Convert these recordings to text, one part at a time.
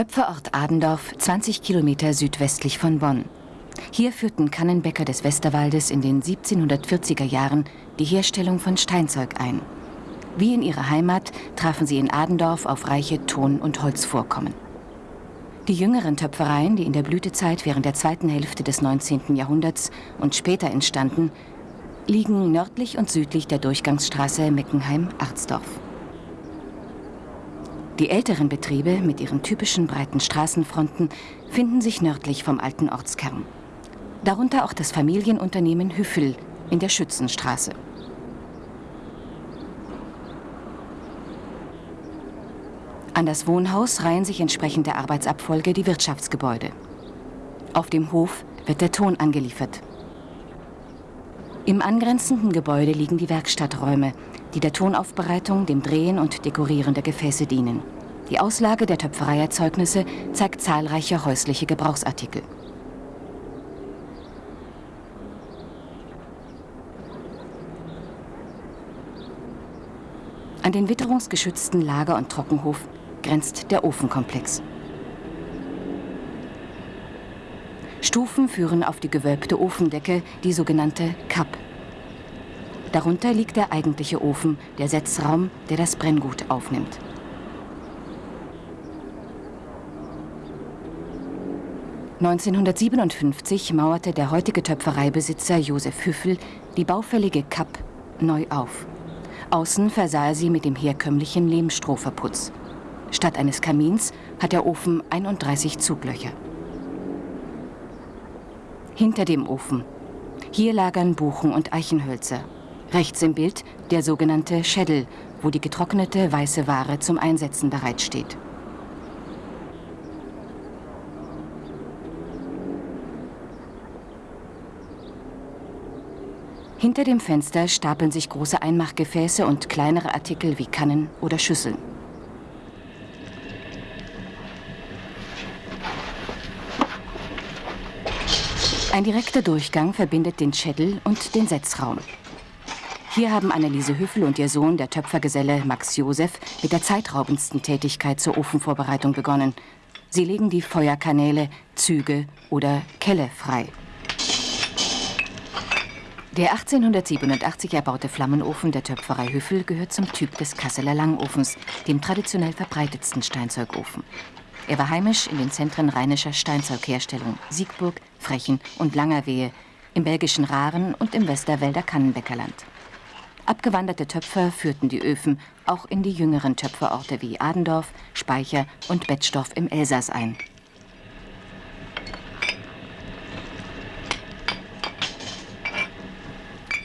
Töpferort Adendorf, 20 Kilometer südwestlich von Bonn. Hier führten Kannenbäcker des Westerwaldes in den 1740er Jahren die Herstellung von Steinzeug ein. Wie in ihrer Heimat trafen sie in Adendorf auf reiche Ton- und Holzvorkommen. Die jüngeren Töpfereien, die in der Blütezeit während der zweiten Hälfte des 19. Jahrhunderts und später entstanden, liegen nördlich und südlich der Durchgangsstraße Meckenheim-Arzdorf. Die älteren Betriebe mit ihren typischen breiten Straßenfronten finden sich nördlich vom alten Ortskern. Darunter auch das Familienunternehmen Hüffel in der Schützenstraße. An das Wohnhaus reihen sich entsprechend der Arbeitsabfolge die Wirtschaftsgebäude. Auf dem Hof wird der Ton angeliefert. Im angrenzenden Gebäude liegen die Werkstatträume, die der Tonaufbereitung, dem Drehen und Dekorieren der Gefäße dienen. Die Auslage der Töpfereierzeugnisse zeigt zahlreiche häusliche Gebrauchsartikel. An den witterungsgeschützten Lager- und Trockenhof grenzt der Ofenkomplex. Stufen führen auf die gewölbte Ofendecke, die sogenannte Kapp. Darunter liegt der eigentliche Ofen, der Setzraum, der das Brenngut aufnimmt. (1957) mauerte der heutige Töpfereibesitzer Josef Hüffel die baufällige Kapp neu auf. Außen versah er sie mit dem herkömmlichen Lehmstrohverputz. Statt eines Kamins hat der Ofen 31 Zuglöcher. Hinter dem Ofen. Hier lagern Buchen und Eichenhölzer. Rechts im Bild der sogenannte Schädel, wo die getrocknete weiße Ware zum Einsetzen bereitsteht. Hinter dem Fenster stapeln sich große Einmachgefäße und kleinere Artikel wie Kannen oder Schüsseln. Ein direkter Durchgang verbindet den Schädel und den Setzraum. Hier haben Anneliese Hüffel und ihr Sohn, der Töpfergeselle Max Josef, mit der zeitraubendsten Tätigkeit zur Ofenvorbereitung begonnen. Sie legen die Feuerkanäle, Züge oder Kelle frei. Der 1887 erbaute Flammenofen der Töpferei Hüffel gehört zum Typ des Kasseler Langofens, dem traditionell verbreitetsten Steinzeugofen. Er war heimisch in den Zentren rheinischer Steinzeugherstellung, Siegburg, Frechen und Langerwehe, im belgischen Raren und im Westerwälder Kannenbäckerland. Abgewanderte Töpfer führten die Öfen auch in die jüngeren Töpferorte wie Adendorf, Speicher und Betzdorf im Elsass ein.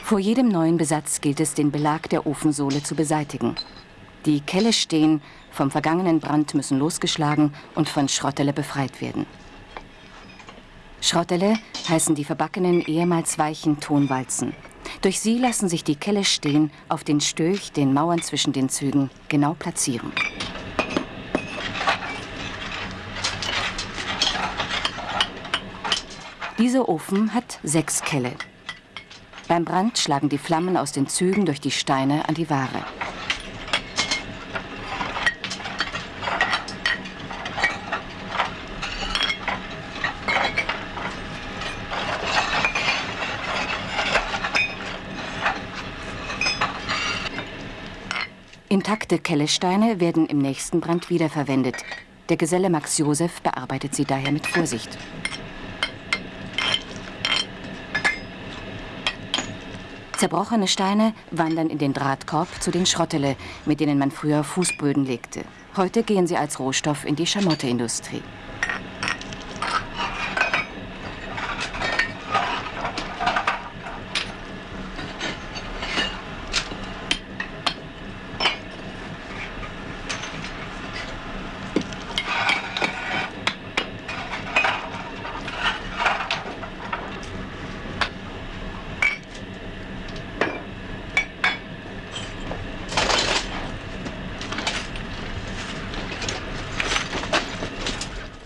Vor jedem neuen Besatz gilt es, den Belag der Ofensohle zu beseitigen. Die Kelle stehen, vom vergangenen Brand müssen losgeschlagen und von Schrottele befreit werden. Schrottele heißen die verbackenen, ehemals weichen Tonwalzen. Durch sie lassen sich die Kelle stehen auf den Stöch, den Mauern zwischen den Zügen, genau platzieren. Dieser Ofen hat sechs Kelle. Beim Brand schlagen die Flammen aus den Zügen durch die Steine an die Ware. Intakte Kellesteine werden im nächsten Brand wiederverwendet. Der Geselle Max Josef bearbeitet sie daher mit Vorsicht. Zerbrochene Steine wandern in den Drahtkorb zu den Schrottele, mit denen man früher Fußböden legte. Heute gehen sie als Rohstoff in die Schamotteindustrie.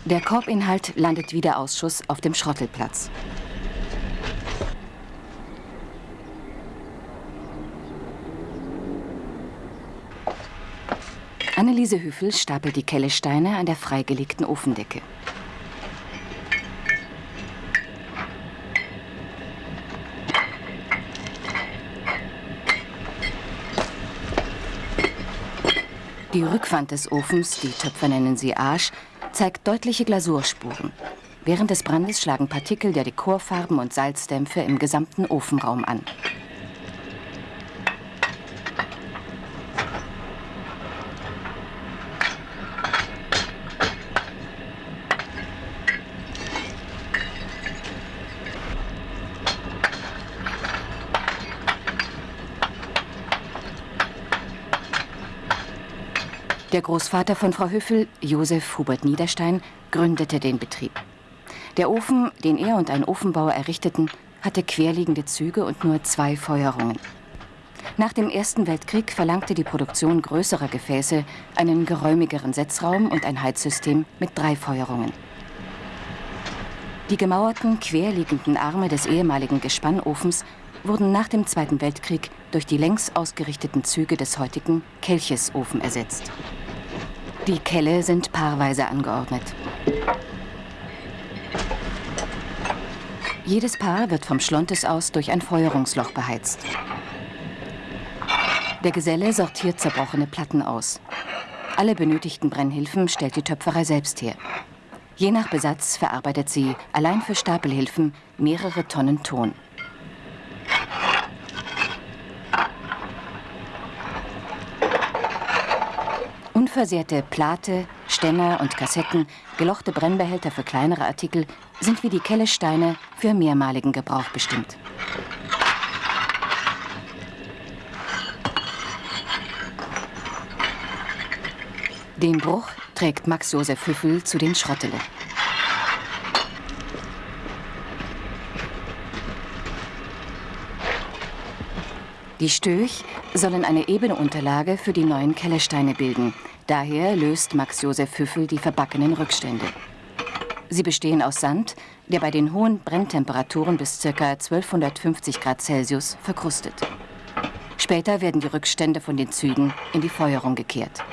Der Korbinhalt landet wieder Ausschuss auf dem Schrottelplatz. Anneliese Hüffel stapelt die Kellesteine an der freigelegten Ofendecke. Die Rückwand des Ofens, die Töpfer nennen sie Arsch, zeigt deutliche Glasurspuren. Während des Brandes schlagen Partikel der Dekorfarben und Salzdämpfe im gesamten Ofenraum an. Der Großvater von Frau Hüffel, Josef Hubert Niederstein, gründete den Betrieb. Der Ofen, den er und ein Ofenbauer errichteten, hatte querliegende Züge und nur zwei Feuerungen. Nach dem Ersten Weltkrieg verlangte die Produktion größerer Gefäße einen geräumigeren Setzraum und ein Heizsystem mit drei Feuerungen. Die gemauerten, querliegenden Arme des ehemaligen Gespannofens wurden nach dem Zweiten Weltkrieg durch die längs ausgerichteten Züge des heutigen Kelchesofen ersetzt. Die Kelle sind paarweise angeordnet. Jedes Paar wird vom Schlontes aus durch ein Feuerungsloch beheizt. Der Geselle sortiert zerbrochene Platten aus. Alle benötigten Brennhilfen stellt die Töpferei selbst her. Je nach Besatz verarbeitet sie allein für Stapelhilfen mehrere Tonnen Ton. Unversehrte Plate, Ständer und Kassetten, gelochte Brennbehälter für kleinere Artikel sind wie die Kellesteine für mehrmaligen Gebrauch bestimmt. Den Bruch trägt Max Josef Hüffel zu den Schrottele. Die Stöch sollen eine ebene Unterlage für die neuen Kellersteine bilden, Daher löst Max Josef Hüffel die verbackenen Rückstände. Sie bestehen aus Sand, der bei den hohen Brenntemperaturen bis ca. 1250 Grad Celsius verkrustet. Später werden die Rückstände von den Zügen in die Feuerung gekehrt.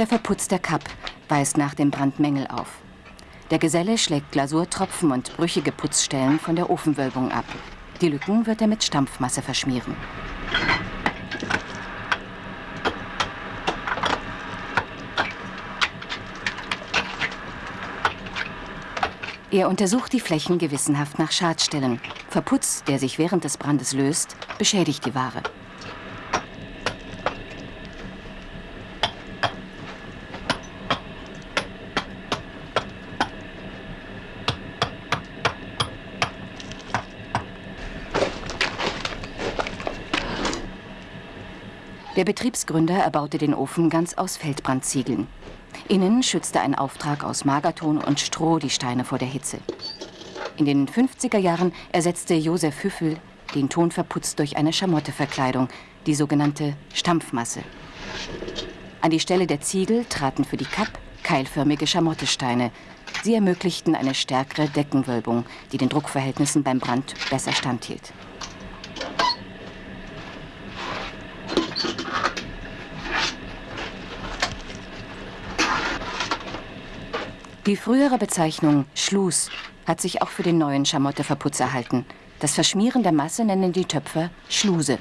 Der Verputz der Kapp weist nach dem Brand Mängel auf. Der Geselle schlägt Glasurtropfen und brüchige Putzstellen von der Ofenwölbung ab. Die Lücken wird er mit Stampfmasse verschmieren. Er untersucht die Flächen gewissenhaft nach Schadstellen. Verputz, der sich während des Brandes löst, beschädigt die Ware. Der Betriebsgründer erbaute den Ofen ganz aus Feldbrandziegeln. Innen schützte ein Auftrag aus Magerton und Stroh die Steine vor der Hitze. In den 50er Jahren ersetzte Josef Hüffel den Ton verputzt durch eine Schamotteverkleidung, die sogenannte Stampfmasse. An die Stelle der Ziegel traten für die Kapp keilförmige Schamottesteine. Sie ermöglichten eine stärkere Deckenwölbung, die den Druckverhältnissen beim Brand besser standhielt. Die frühere Bezeichnung Schluss hat sich auch für den neuen Schamotteverputz erhalten. Das Verschmieren der Masse nennen die Töpfer Schluse.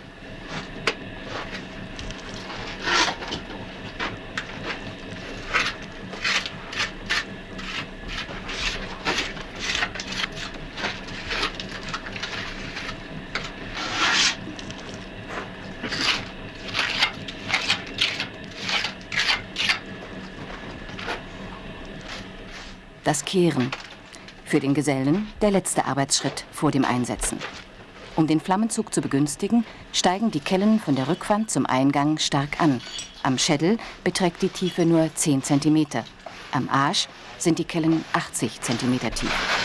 Kehren. Für den Gesellen der letzte Arbeitsschritt vor dem Einsetzen. Um den Flammenzug zu begünstigen, steigen die Kellen von der Rückwand zum Eingang stark an. Am Schädel beträgt die Tiefe nur 10 cm. Am Arsch sind die Kellen 80 cm tief.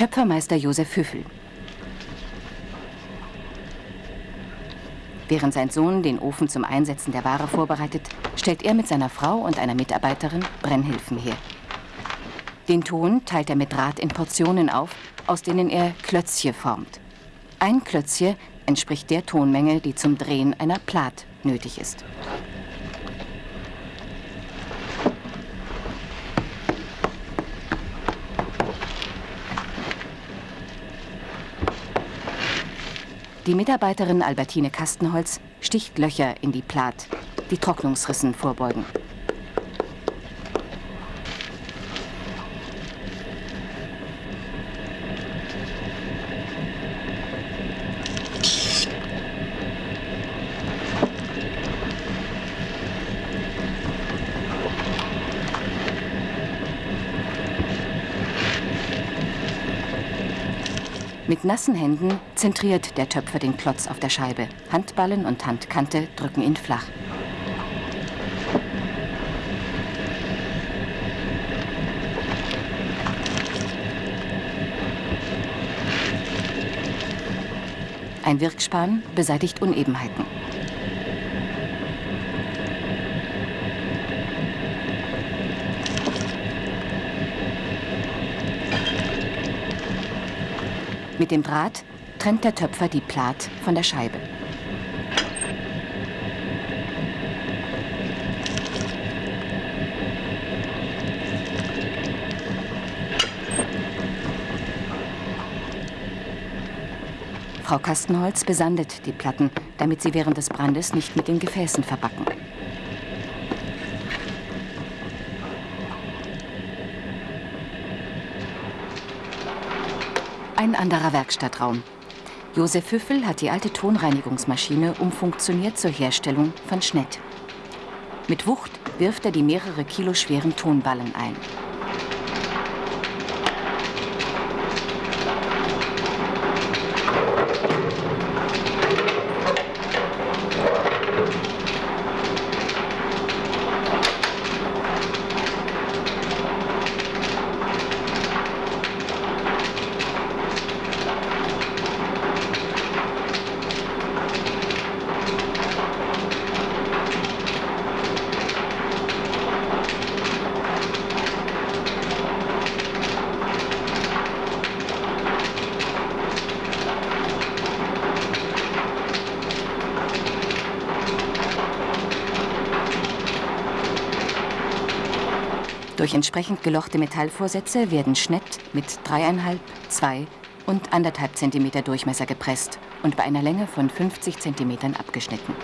Töpfermeister Josef Hüffel. Während sein Sohn den Ofen zum Einsetzen der Ware vorbereitet, stellt er mit seiner Frau und einer Mitarbeiterin Brennhilfen her. Den Ton teilt er mit Draht in Portionen auf, aus denen er Klötzche formt. Ein Klötzche entspricht der Tonmenge, die zum Drehen einer Plat nötig ist. Die Mitarbeiterin Albertine Kastenholz sticht Löcher in die Plat, die Trocknungsrissen vorbeugen. Nassen Händen zentriert der Töpfer den Klotz auf der Scheibe. Handballen und Handkante drücken ihn flach. Ein Wirkspan beseitigt Unebenheiten. Mit dem Draht trennt der Töpfer die Plat von der Scheibe. Frau Kastenholz besandet die Platten, damit sie während des Brandes nicht mit den Gefäßen verbacken. Ein anderer Werkstattraum. Josef Hüffel hat die alte Tonreinigungsmaschine umfunktioniert zur Herstellung von Schnett. Mit Wucht wirft er die mehrere Kilo schweren Tonballen ein. Durch entsprechend gelochte Metallvorsätze werden Schnett mit 3,5, 2 und 1,5 cm Durchmesser gepresst und bei einer Länge von 50 cm abgeschnitten.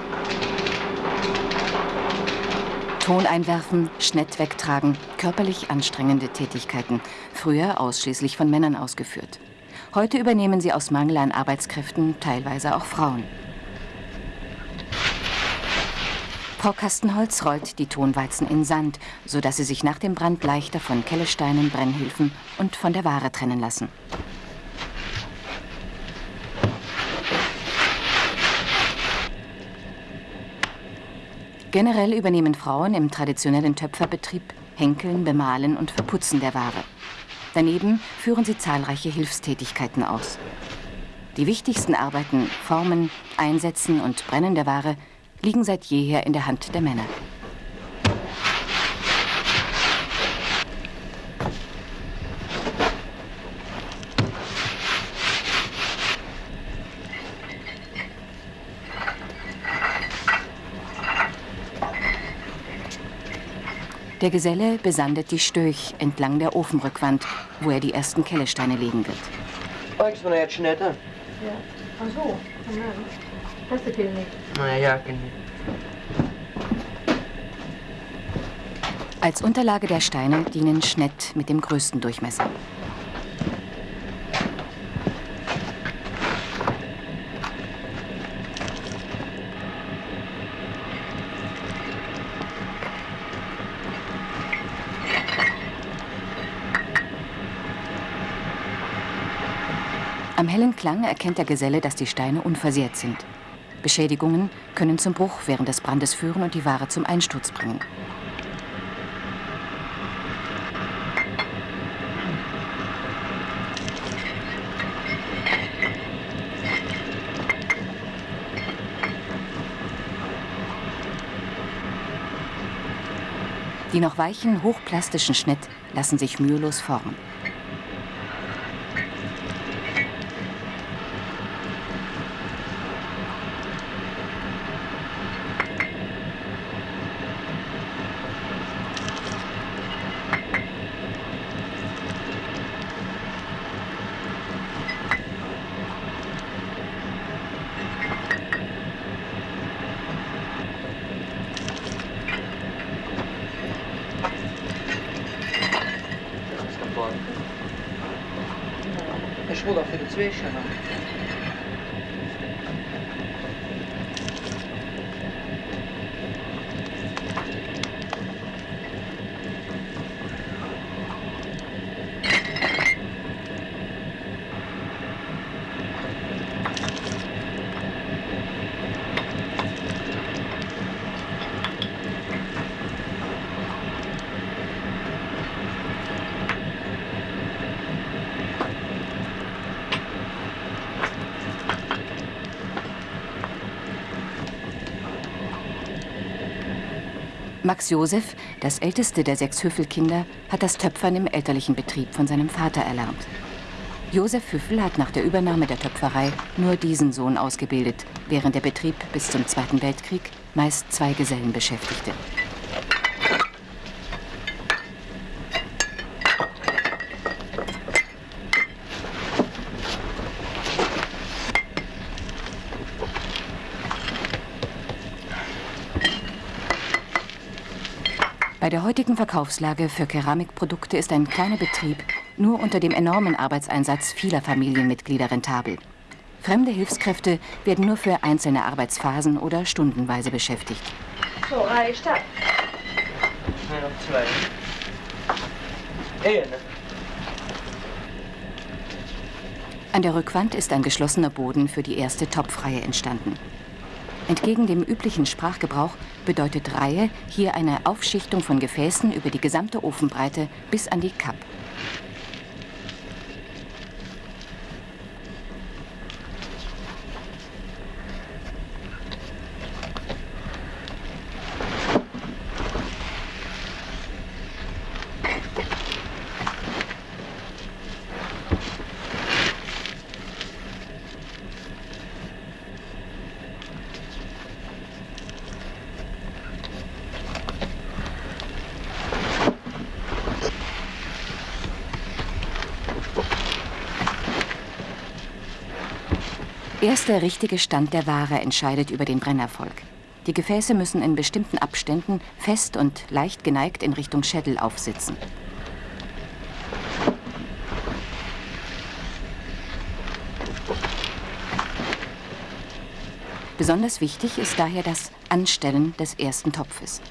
Ton einwerfen, Schnett wegtragen, körperlich anstrengende Tätigkeiten, früher ausschließlich von Männern ausgeführt. Heute übernehmen sie aus Mangel an Arbeitskräften teilweise auch Frauen. Frau Kastenholz rollt die Tonweizen in Sand, sodass sie sich nach dem Brand leichter von Kellesteinen, Brennhilfen und von der Ware trennen lassen. Generell übernehmen Frauen im traditionellen Töpferbetrieb Henkeln, Bemalen und Verputzen der Ware. Daneben führen sie zahlreiche Hilfstätigkeiten aus. Die wichtigsten Arbeiten, Formen, Einsetzen und Brennen der Ware liegen seit jeher in der Hand der Männer. Der Geselle besandet die Stöch entlang der Ofenrückwand, wo er die ersten Kellesteine legen wird. Mä näet sinä tän? Ja. Ach so, Hast du viel nicht? Mä jääkin. Als Unterlage der Steine dienen Schnett mit dem größten Durchmesser. Am hellen Klang erkennt der Geselle, dass die Steine unversehrt sind. Beschädigungen können zum Bruch während des Brandes führen und die Ware zum Einsturz bringen. Die noch weichen, hochplastischen Schnitt lassen sich mühelos formen. Max Josef, das älteste der sechs Hüffelkinder, hat das Töpfern im elterlichen Betrieb von seinem Vater erlernt. Josef Hüffel hat nach der Übernahme der Töpferei nur diesen Sohn ausgebildet, während der Betrieb bis zum Zweiten Weltkrieg meist zwei Gesellen beschäftigte. Bei der heutigen Verkaufslage für Keramikprodukte ist ein kleiner Betrieb nur unter dem enormen Arbeitseinsatz vieler Familienmitglieder rentabel. Fremde Hilfskräfte werden nur für einzelne Arbeitsphasen oder stundenweise beschäftigt. So, Reihe Stadt. Nee, noch zwei. Ehe, ne? An der Rückwand ist ein geschlossener Boden für die erste Topfreihe entstanden. Entgegen dem üblichen Sprachgebrauch bedeutet Reihe hier eine Aufschichtung von Gefäßen über die gesamte Ofenbreite bis an die Kapp. Erst der richtige Stand der Ware entscheidet über den Brennerfolg. Die Gefäße müssen in bestimmten Abständen fest und leicht geneigt in Richtung Schädel aufsitzen. Besonders wichtig ist daher das Anstellen des ersten Topfes.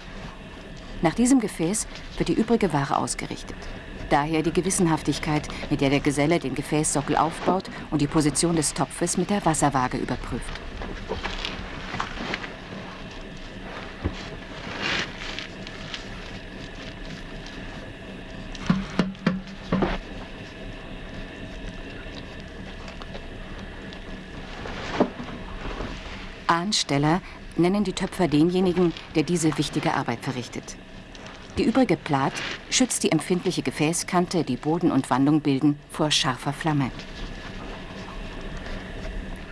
Nach diesem Gefäß wird die übrige Ware ausgerichtet. Daher die Gewissenhaftigkeit, mit der der Geselle den Gefäßsockel aufbaut und die Position des Topfes mit der Wasserwaage überprüft. Ansteller nennen die Töpfer denjenigen, der diese wichtige Arbeit verrichtet. Die übrige Plat schützt die empfindliche Gefäßkante, die Boden und Wandung bilden, vor scharfer Flamme.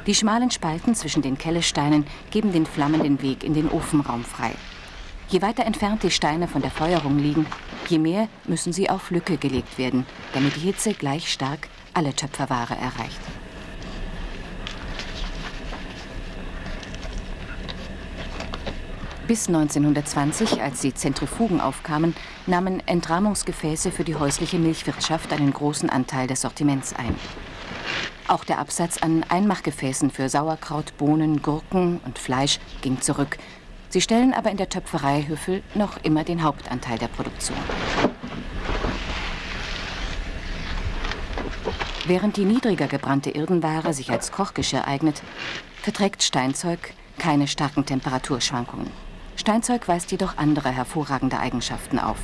Die schmalen Spalten zwischen den Kellesteinen geben den Flammen den Weg in den Ofenraum frei. Je weiter entfernt die Steine von der Feuerung liegen, je mehr müssen sie auf Lücke gelegt werden, damit die Hitze gleich stark alle Töpferware erreicht. Bis 1920, als die Zentrifugen aufkamen, nahmen Entrahmungsgefäße für die häusliche Milchwirtschaft einen großen Anteil des Sortiments ein. Auch der Absatz an Einmachgefäßen für Sauerkraut, Bohnen, Gurken und Fleisch ging zurück. Sie stellen aber in der Töpferei Hüffel noch immer den Hauptanteil der Produktion. Während die niedriger gebrannte Irdenware sich als Kochgeschirr eignet, verträgt Steinzeug keine starken Temperaturschwankungen. Steinzeug weist jedoch andere hervorragende Eigenschaften auf.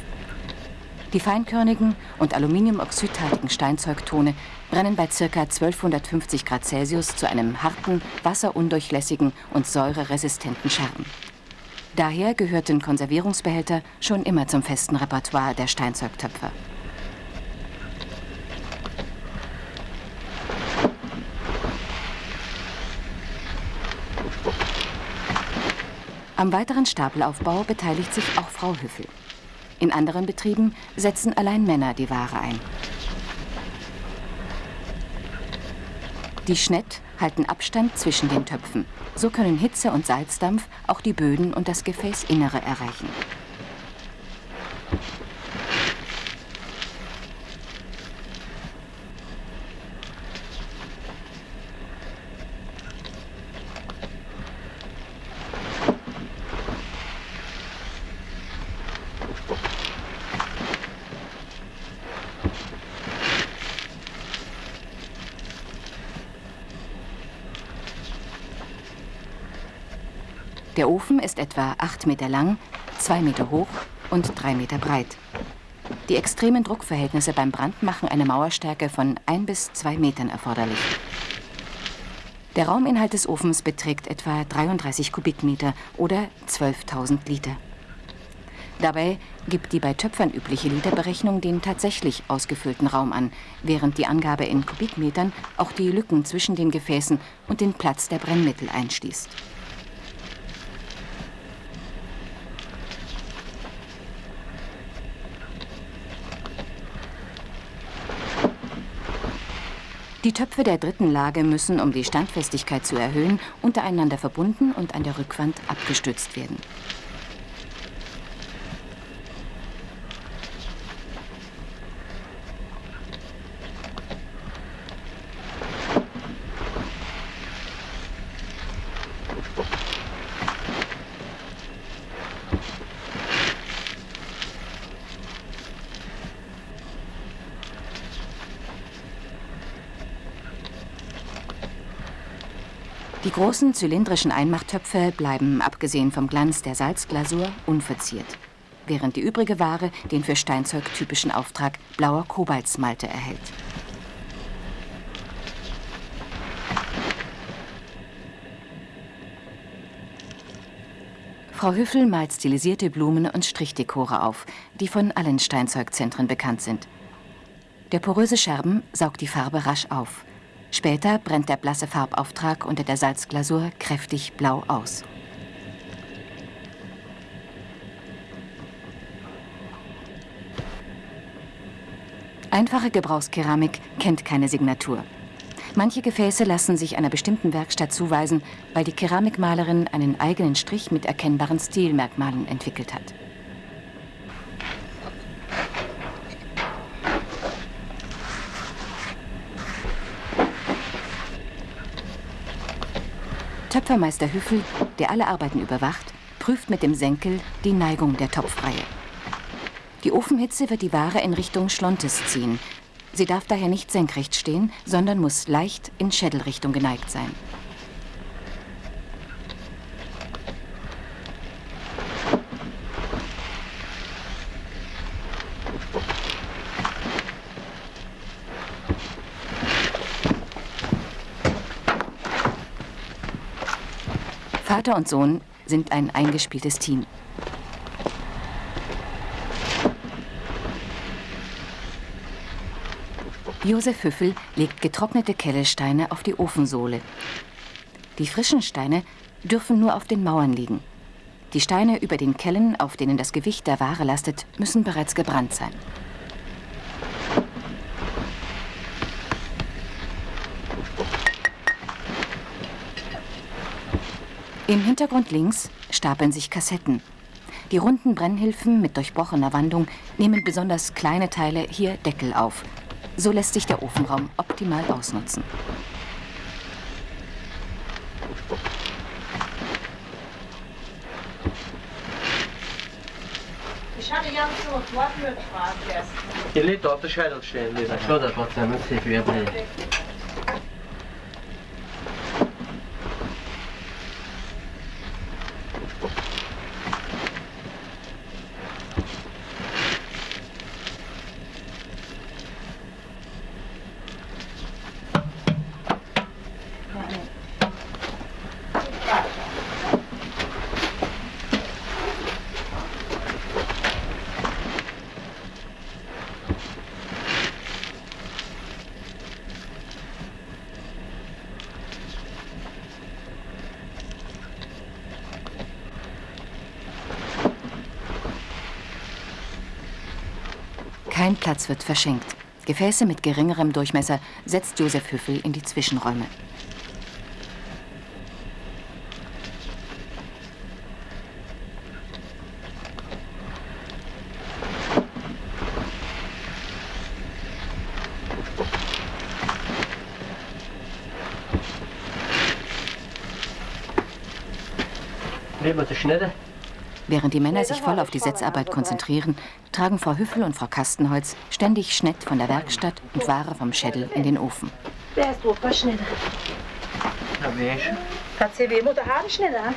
Die feinkörnigen und aluminiumoxidhaltigen Steinzeugtone brennen bei ca. 1250 Grad Celsius zu einem harten, wasserundurchlässigen und säureresistenten Scherben. Daher gehörten Konservierungsbehälter schon immer zum festen Repertoire der Steinzeugtöpfer. Am weiteren Stapelaufbau beteiligt sich auch Frau Hüffel. In anderen Betrieben setzen allein Männer die Ware ein. Die Schnett halten Abstand zwischen den Töpfen. So können Hitze und Salzdampf auch die Böden und das Gefäßinnere erreichen. Ofen ist etwa 8 Meter lang, 2 Meter hoch und 3 Meter breit. Die extremen Druckverhältnisse beim Brand machen eine Mauerstärke von 1 bis 2 Metern erforderlich. Der Rauminhalt des Ofens beträgt etwa 33 Kubikmeter oder 12.000 Liter. Dabei gibt die bei Töpfern übliche Literberechnung den tatsächlich ausgefüllten Raum an, während die Angabe in Kubikmetern auch die Lücken zwischen den Gefäßen und den Platz der Brennmittel einschließt. Die Töpfe der dritten Lage müssen, um die Standfestigkeit zu erhöhen, untereinander verbunden und an der Rückwand abgestützt werden. Großen zylindrischen Einmachtöpfe bleiben, abgesehen vom Glanz der Salzglasur, unverziert, während die übrige Ware den für Steinzeug typischen Auftrag blauer Kobaltsmalte erhält. Frau Hüffel malt stilisierte Blumen und Strichdekore auf, die von allen Steinzeugzentren bekannt sind. Der poröse Scherben saugt die Farbe rasch auf. Später brennt der blasse Farbauftrag unter der Salzglasur kräftig blau aus. Einfache Gebrauchskeramik kennt keine Signatur. Manche Gefäße lassen sich einer bestimmten Werkstatt zuweisen, weil die Keramikmalerin einen eigenen Strich mit erkennbaren Stilmerkmalen entwickelt hat. Töpfermeister Hüffel, der alle Arbeiten überwacht, prüft mit dem Senkel die Neigung der Topfreihe. Die Ofenhitze wird die Ware in Richtung Schlontes ziehen. Sie darf daher nicht senkrecht stehen, sondern muss leicht in Schädelrichtung geneigt sein. Vater und Sohn sind ein eingespieltes Team. Josef Hüffel legt getrocknete Kellesteine auf die Ofensohle. Die frischen Steine dürfen nur auf den Mauern liegen. Die Steine über den Kellen, auf denen das Gewicht der Ware lastet, müssen bereits gebrannt sein. Im Hintergrund links stapeln sich Kassetten. Die runden Brennhilfen mit durchbrochener Wandung nehmen besonders kleine Teile hier Deckel auf. So lässt sich der Ofenraum optimal ausnutzen. Ich hatte ganz so Wortmüll gefragt gestern. Die Leute dort Schädel stehen, die Jag tror det gott sen, men se hur jag Kein Platz wird verschenkt. Gefäße mit geringerem Durchmesser setzt Josef Hüffel in die Zwischenräume. Während die Männer sich voll auf die Setzarbeit konzentrieren, tragen Frau Hüffel und Frau Kastenholz ständig Schnitt von der Werkstatt und Ware vom Schädel in den Ofen. Der ist super schnell. Wie ist Hat sie weh, Mutter haben schneller.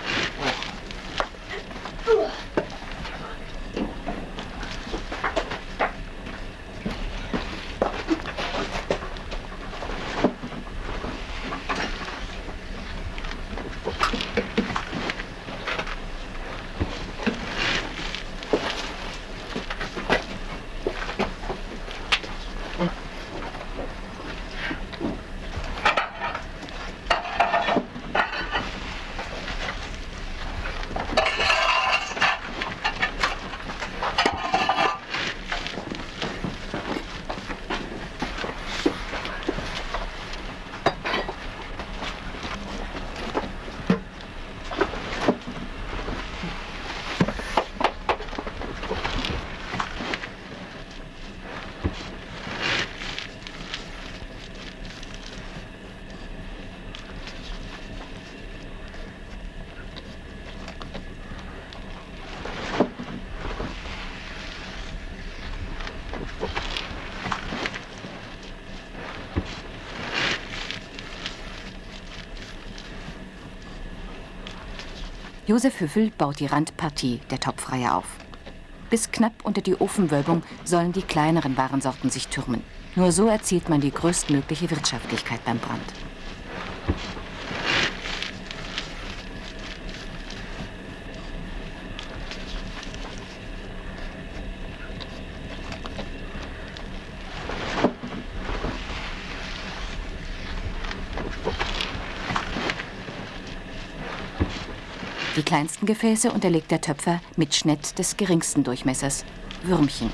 Josef Hüffel baut die Randpartie der Topfreihe auf. Bis knapp unter die Ofenwölbung sollen die kleineren Warensorten sich türmen. Nur so erzielt man die größtmögliche Wirtschaftlichkeit beim Brand. Kleinsten Gefäße unterlegt der Töpfer mit Schnitt des geringsten Durchmessers, Würmchen.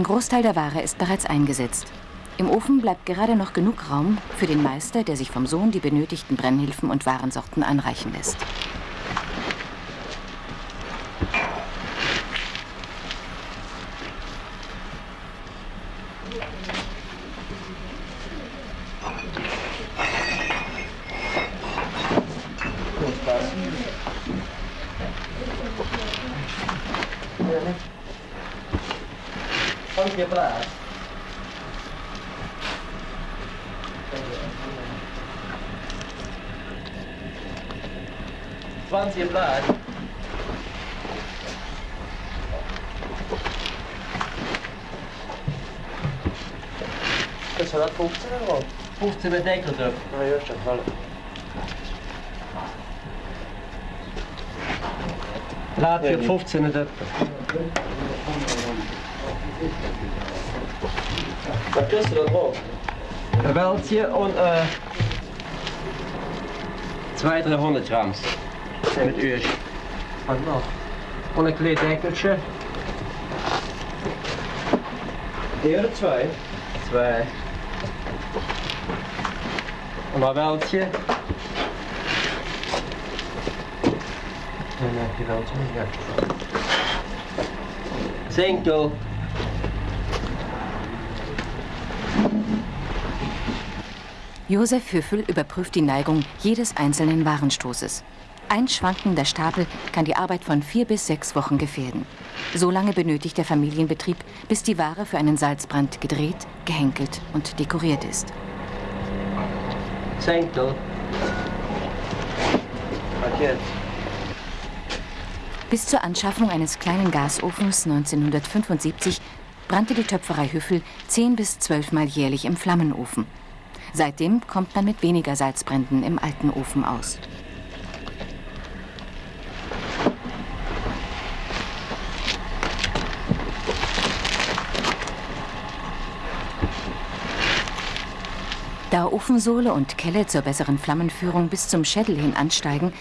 Ein Großteil der Ware ist bereits eingesetzt. Im Ofen bleibt gerade noch genug Raum für den Meister, der sich vom Sohn die benötigten Brennhilfen und Warensorten anreichen lässt. chceme Deckeldof. No još. Laat je 15 Wat is er dan ook? Een weltje en 200 grams. Zijn het uur. Wat nog? En een klein deckeltje. Twee? Twee. Een raveltje. En dan heb je wel zo'n ja. Zinkel. Josef Hüffel überprüft die Neigung jedes einzelnen Warenstoßes. Ein schwankender Stapel kann die Arbeit von vier bis sechs Wochen gefährden. So lange benötigt der Familienbetrieb, bis die Ware für einen Salzbrand gedreht, gehenkelt und dekoriert ist. Jetzt? Bis zur Anschaffung eines kleinen Gasofens 1975 brannte die Töpferei Hüffel zehn bis zwölfmal jährlich im Flammenofen. Seitdem kommt man mit weniger Salzbränden im alten Ofen aus. Da Ofensohle und Kelle zur besseren Flammenführung bis zum Schädel hin ansteigen,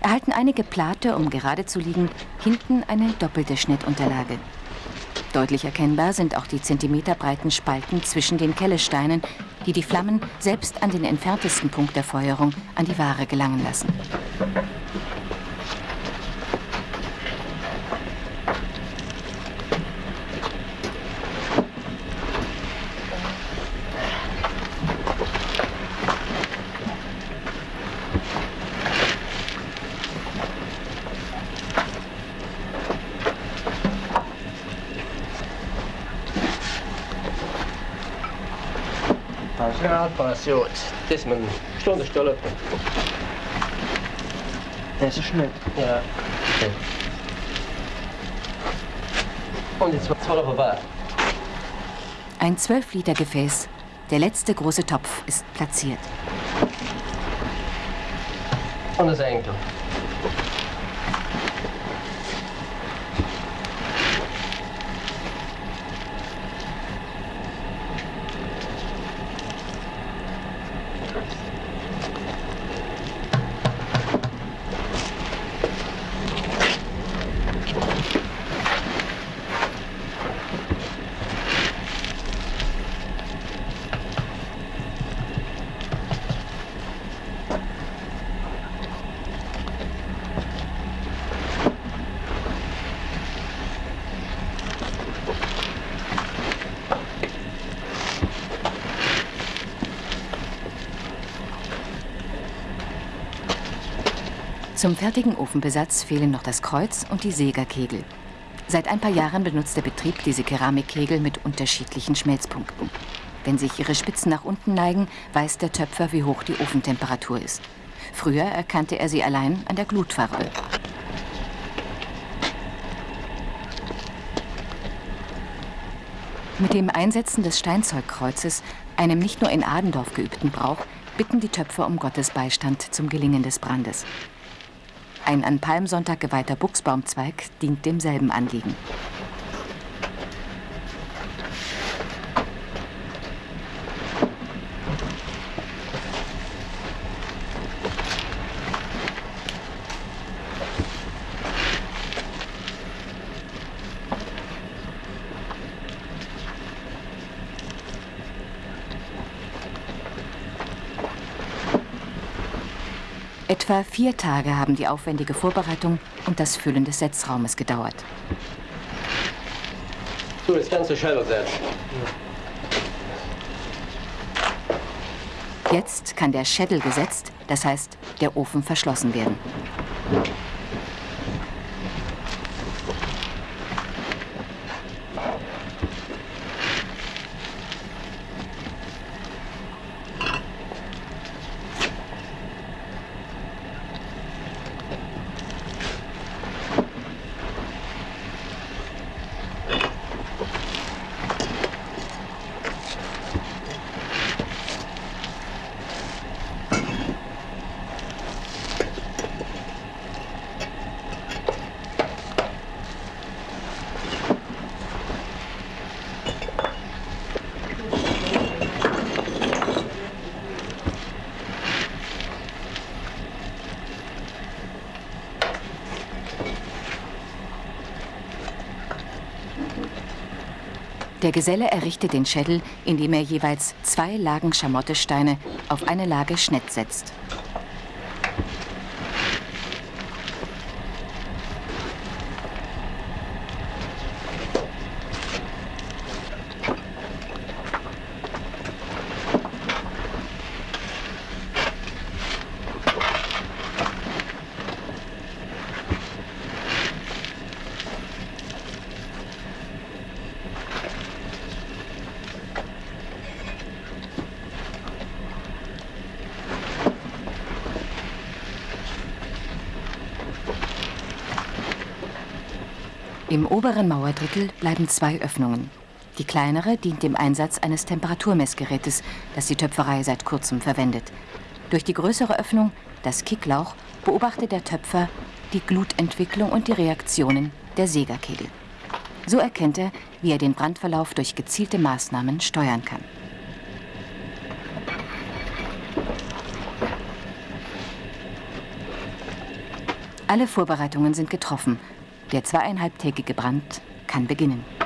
erhalten einige Plate, um gerade zu liegen, hinten eine doppelte Schnittunterlage. Deutlich erkennbar sind auch die zentimeterbreiten Spalten zwischen den Kellesteinen, die die Flammen selbst an den entferntesten Punkt der Feuerung an die Ware gelangen lassen. Het is mijn stonde stulp. Das ist Schnitt. Ja. Okay. Und jetzt wird es voll auf Ein 12-Liter-Gefäß, der letzte große Topf, ist platziert. Und das Enkel. Zum fertigen Ofenbesatz fehlen noch das Kreuz und die Sägerkegel. Seit ein paar Jahren benutzt der Betrieb diese Keramikkegel mit unterschiedlichen Schmelzpunkten. Wenn sich ihre Spitzen nach unten neigen, weiß der Töpfer, wie hoch die Ofentemperatur ist. Früher erkannte er sie allein an der Glutfarbe. Mit dem Einsetzen des Steinzeugkreuzes, einem nicht nur in Adendorf geübten Brauch, bitten die Töpfer um Gottes Beistand zum Gelingen des Brandes. Ein an Palmsonntag geweihter Buchsbaumzweig dient demselben Anliegen. Etwa vier Tage haben die aufwendige Vorbereitung und das Füllen des Setzraumes gedauert. Du, das ganze Schädel setzen. Jetzt kann der Schädel gesetzt, das heißt der Ofen verschlossen werden. Der Geselle errichtet den Schädel, indem er jeweils zwei Lagen Schamottesteine auf eine Lage Schnett setzt. Im oberen Mauerdrittel bleiben zwei Öffnungen. Die kleinere dient dem Einsatz eines Temperaturmessgerätes, das die Töpferei seit kurzem verwendet. Durch die größere Öffnung, das Kicklauch, beobachtet der Töpfer die Glutentwicklung und die Reaktionen der Sägerkegel. So erkennt er, wie er den Brandverlauf durch gezielte Maßnahmen steuern kann. Alle Vorbereitungen sind getroffen. Der zweieinhalbtägige Brand kann beginnen.